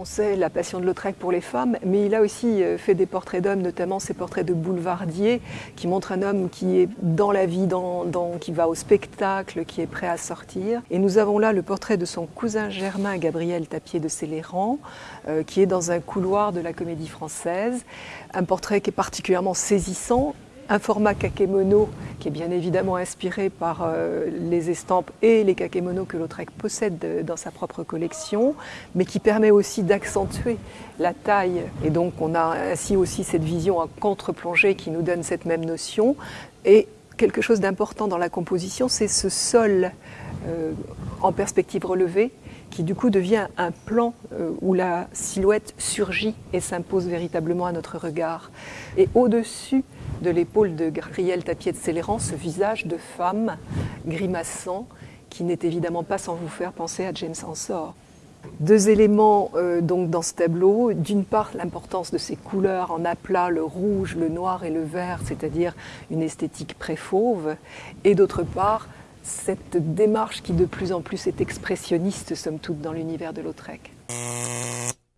On sait la passion de Lautrec pour les femmes, mais il a aussi euh, fait des portraits d'hommes, notamment ses portraits de boulevardier, qui montrent un homme qui est dans la vie, dans, qui va au spectacle, qui est prêt à sortir. Et nous avons là le portrait de son cousin germain Gabriel Tapier de Céléran, euh, qui est dans un couloir de la comédie française. Un portrait qui est particulièrement saisissant un format kakemono qui est bien évidemment inspiré par euh, les estampes et les kakemonos que Lautrec possède dans sa propre collection, mais qui permet aussi d'accentuer la taille. Et donc on a ainsi aussi cette vision en contre-plongée qui nous donne cette même notion. Et quelque chose d'important dans la composition, c'est ce sol euh, en perspective relevée qui du coup devient un plan euh, où la silhouette surgit et s'impose véritablement à notre regard. Et au-dessus de l'épaule de Gabriel Tapier de Céléran, ce visage de femme grimaçant qui n'est évidemment pas sans vous faire penser à James Ensor. Deux éléments euh, donc dans ce tableau. D'une part, l'importance de ces couleurs en aplat, le rouge, le noir et le vert, c'est-à-dire une esthétique pré-fauve. Et d'autre part, cette démarche qui de plus en plus est expressionniste, somme toute, dans l'univers de Lautrec.